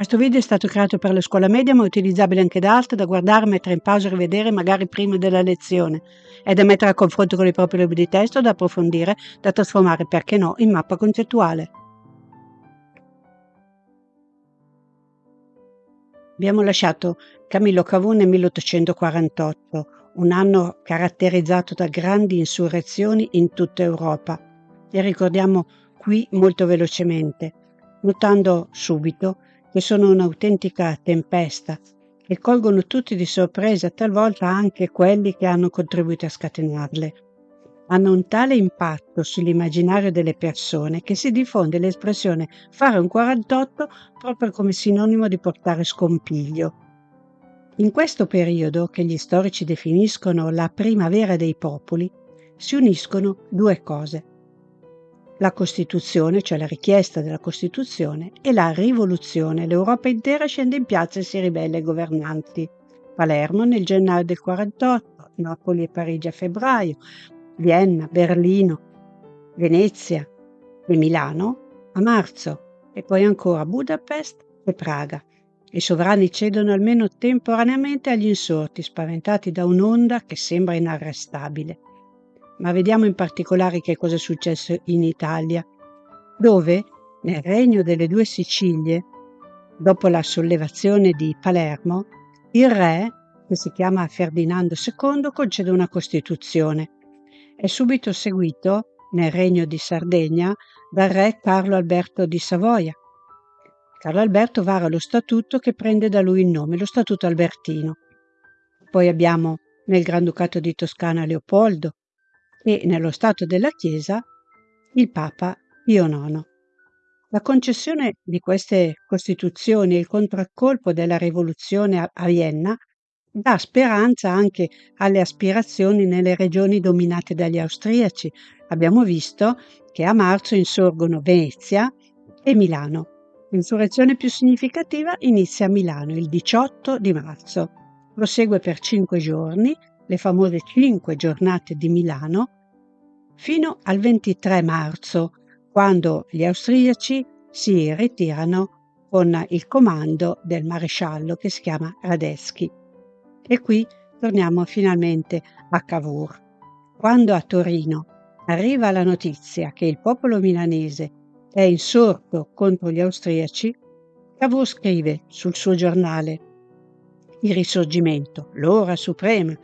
Questo video è stato creato per la scuola media ma è utilizzabile anche da altri, da guardare, mettere in pausa e rivedere magari prima della lezione. È da mettere a confronto con i propri libri di testo, da approfondire, da trasformare, perché no, in mappa concettuale. Abbiamo lasciato Camillo Cavour nel 1848, un anno caratterizzato da grandi insurrezioni in tutta Europa. Le ricordiamo qui molto velocemente, notando subito che sono un'autentica tempesta e colgono tutti di sorpresa, talvolta anche quelli che hanno contribuito a scatenarle. Hanno un tale impatto sull'immaginario delle persone che si diffonde l'espressione fare un 48 proprio come sinonimo di portare scompiglio. In questo periodo, che gli storici definiscono la primavera dei popoli, si uniscono due cose la Costituzione, cioè la richiesta della Costituzione, e la rivoluzione. L'Europa intera scende in piazza e si ribella ai governanti. Palermo nel gennaio del 48, Napoli e Parigi a febbraio, Vienna, Berlino, Venezia e Milano a marzo e poi ancora Budapest e Praga. I sovrani cedono almeno temporaneamente agli insorti, spaventati da un'onda che sembra inarrestabile ma vediamo in particolare che cosa è successo in Italia, dove, nel regno delle due Sicilie, dopo la sollevazione di Palermo, il re, che si chiama Ferdinando II, concede una Costituzione. È subito seguito, nel regno di Sardegna, dal re Carlo Alberto di Savoia. Carlo Alberto vara lo statuto che prende da lui il nome, lo Statuto Albertino. Poi abbiamo nel Granducato di Toscana Leopoldo, e nello Stato della Chiesa il Papa Pio IX. La concessione di queste costituzioni e il contraccolpo della rivoluzione a Vienna dà speranza anche alle aspirazioni nelle regioni dominate dagli austriaci. Abbiamo visto che a marzo insorgono Venezia e Milano. L'insurrezione più significativa inizia a Milano il 18 di marzo. Prosegue per cinque giorni le famose cinque giornate di Milano, fino al 23 marzo, quando gli austriaci si ritirano con il comando del maresciallo che si chiama Radetzky. E qui torniamo finalmente a Cavour. Quando a Torino arriva la notizia che il popolo milanese è insorto contro gli austriaci, Cavour scrive sul suo giornale Il risorgimento, l'ora suprema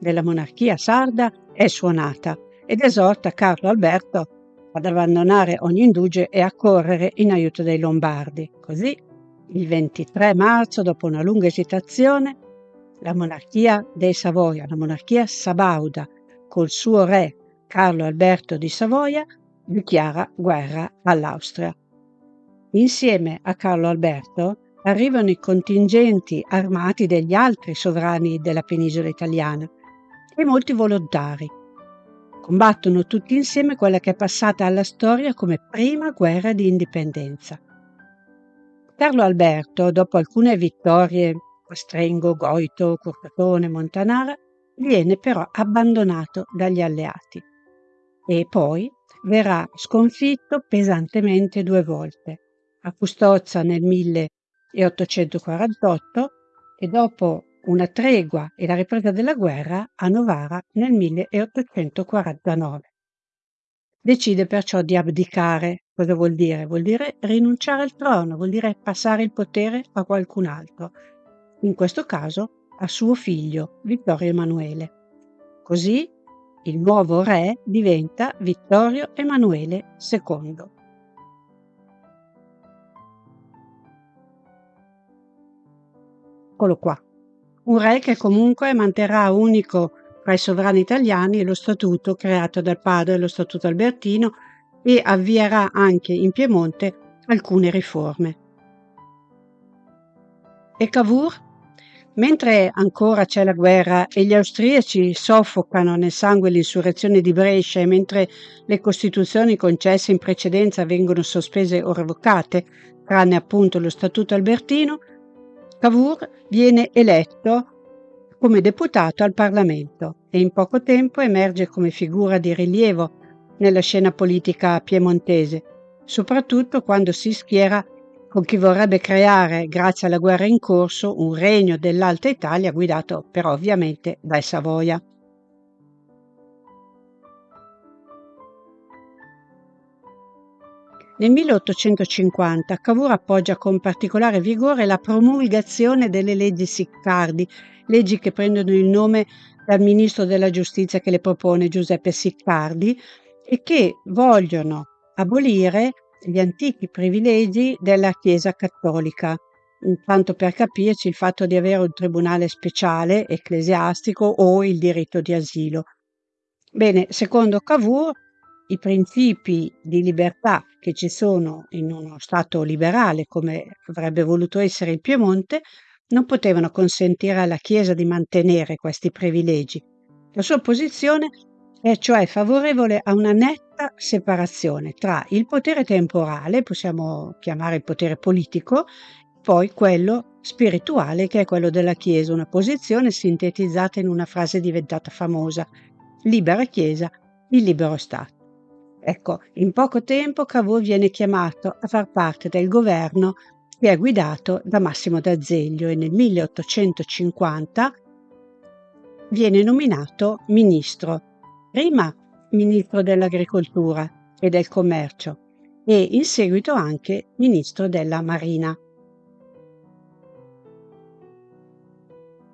della monarchia sarda è suonata ed esorta Carlo Alberto ad abbandonare ogni indugio e a correre in aiuto dei Lombardi. Così, il 23 marzo, dopo una lunga esitazione, la monarchia dei Savoia, la monarchia sabauda, col suo re Carlo Alberto di Savoia, dichiara guerra all'Austria. Insieme a Carlo Alberto arrivano i contingenti armati degli altri sovrani della penisola italiana, e molti volontari. Combattono tutti insieme quella che è passata alla storia come prima guerra di indipendenza. Carlo Alberto, dopo alcune vittorie a Goito, Curtatone, Montanara, viene però abbandonato dagli alleati e poi verrà sconfitto pesantemente due volte, a Custozza nel 1848 e dopo una tregua e la ripresa della guerra a Novara nel 1849. Decide perciò di abdicare. Cosa vuol dire? Vuol dire rinunciare al trono, vuol dire passare il potere a qualcun altro, in questo caso a suo figlio Vittorio Emanuele. Così il nuovo re diventa Vittorio Emanuele II. Eccolo qua un re che comunque manterrà unico tra i sovrani italiani lo statuto creato dal padre, lo statuto albertino, e avvierà anche in Piemonte alcune riforme. E Cavour? Mentre ancora c'è la guerra e gli austriaci soffocano nel sangue l'insurrezione di Brescia e mentre le costituzioni concesse in precedenza vengono sospese o revocate, tranne appunto lo Statuto albertino, Cavour viene eletto come deputato al Parlamento e in poco tempo emerge come figura di rilievo nella scena politica piemontese, soprattutto quando si schiera con chi vorrebbe creare, grazie alla guerra in corso, un regno dell'Alta Italia guidato però ovviamente dai Savoia. Nel 1850 Cavour appoggia con particolare vigore la promulgazione delle leggi Siccardi, leggi che prendono il nome dal ministro della giustizia che le propone Giuseppe Siccardi e che vogliono abolire gli antichi privilegi della Chiesa cattolica. Intanto per capirci il fatto di avere un tribunale speciale ecclesiastico o il diritto di asilo. Bene, secondo Cavour, i principi di libertà che ci sono in uno Stato liberale come avrebbe voluto essere il Piemonte non potevano consentire alla Chiesa di mantenere questi privilegi. La sua posizione è cioè favorevole a una netta separazione tra il potere temporale, possiamo chiamare il potere politico, poi quello spirituale che è quello della Chiesa, una posizione sintetizzata in una frase diventata famosa, libera Chiesa, il libero Stato. Ecco, in poco tempo Cavour viene chiamato a far parte del governo che è guidato da Massimo d'Azeglio e nel 1850 viene nominato ministro prima ministro dell'Agricoltura e del Commercio e in seguito anche ministro della Marina.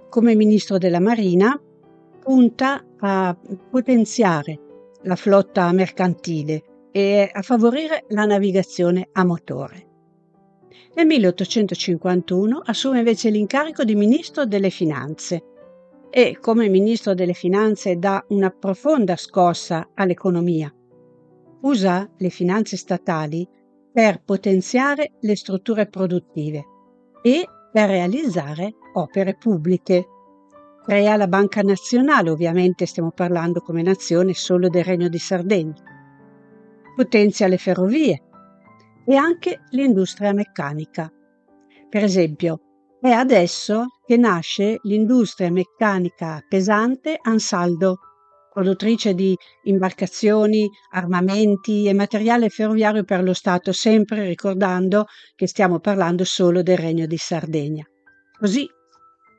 Come ministro della Marina punta a potenziare la flotta mercantile e a favorire la navigazione a motore. Nel 1851 assume invece l'incarico di ministro delle Finanze e come ministro delle finanze dà una profonda scossa all'economia. Usa le finanze statali per potenziare le strutture produttive e per realizzare opere pubbliche. Crea la Banca Nazionale, ovviamente stiamo parlando come nazione solo del Regno di Sardegna. Potenzia le ferrovie e anche l'industria meccanica. Per esempio, è adesso che nasce l'industria meccanica pesante Ansaldo, produttrice di imbarcazioni, armamenti e materiale ferroviario per lo Stato, sempre ricordando che stiamo parlando solo del Regno di Sardegna. Così,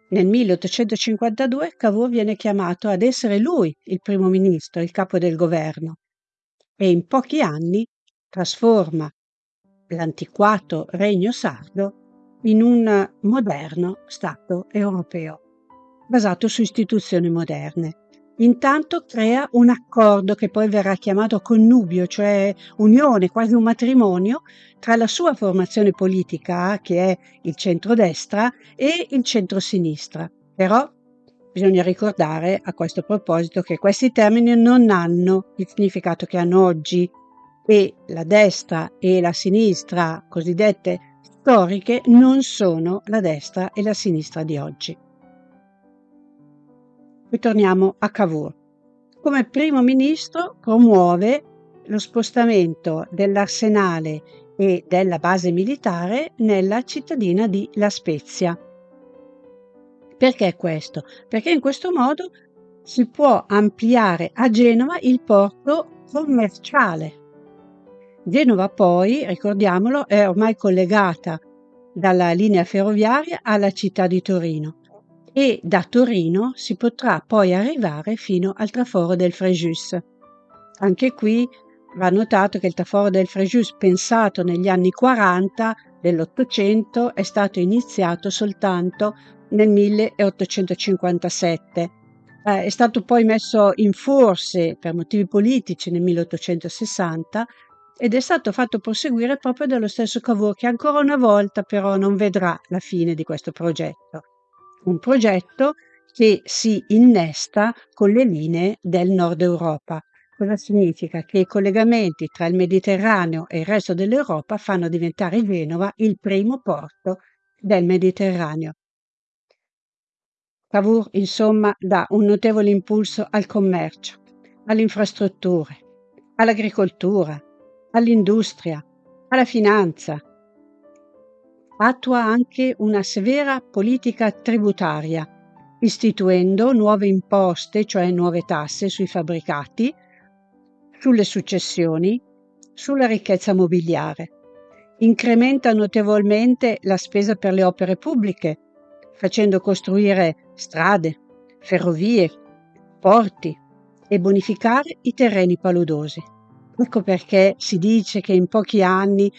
nel 1852 Cavour viene chiamato ad essere lui il primo ministro, il capo del governo, e in pochi anni trasforma l'antiquato Regno Sardo in un moderno Stato europeo, basato su istituzioni moderne. Intanto crea un accordo che poi verrà chiamato connubio, cioè unione, quasi un matrimonio, tra la sua formazione politica, che è il centrodestra, e il centrosinistra. Però bisogna ricordare a questo proposito che questi termini non hanno il significato che hanno oggi e la destra e la sinistra cosiddette storiche non sono la destra e la sinistra di oggi. Ritorniamo a Cavour. Come primo ministro promuove lo spostamento dell'arsenale e della base militare nella cittadina di La Spezia. Perché questo? Perché in questo modo si può ampliare a Genova il porto commerciale Genova poi, ricordiamolo, è ormai collegata dalla linea ferroviaria alla città di Torino e da Torino si potrà poi arrivare fino al traforo del Frejus. Anche qui va notato che il traforo del Frejus, pensato negli anni 40 dell'Ottocento, è stato iniziato soltanto nel 1857. Eh, è stato poi messo in forse per motivi politici nel 1860 ed è stato fatto proseguire proprio dallo stesso Cavour che ancora una volta però non vedrà la fine di questo progetto. Un progetto che si innesta con le linee del nord Europa. Cosa significa? Che i collegamenti tra il Mediterraneo e il resto dell'Europa fanno diventare Genova il primo porto del Mediterraneo. Cavour, insomma, dà un notevole impulso al commercio, alle infrastrutture, all'agricoltura, all'industria, alla finanza. Attua anche una severa politica tributaria, istituendo nuove imposte, cioè nuove tasse sui fabbricati, sulle successioni, sulla ricchezza mobiliare. incrementa notevolmente la spesa per le opere pubbliche, facendo costruire strade, ferrovie, porti e bonificare i terreni paludosi. Ecco perché si dice che in pochi anni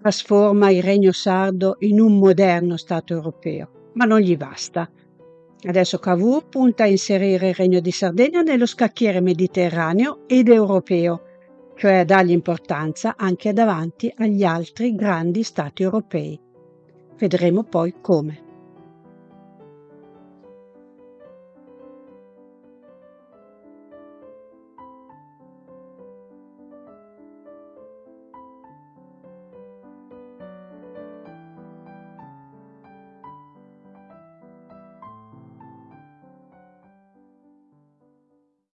trasforma il Regno Sardo in un moderno Stato europeo, ma non gli basta. Adesso Cavour punta a inserire il Regno di Sardegna nello scacchiere mediterraneo ed europeo, cioè a dargli importanza anche davanti agli altri grandi Stati europei. Vedremo poi come.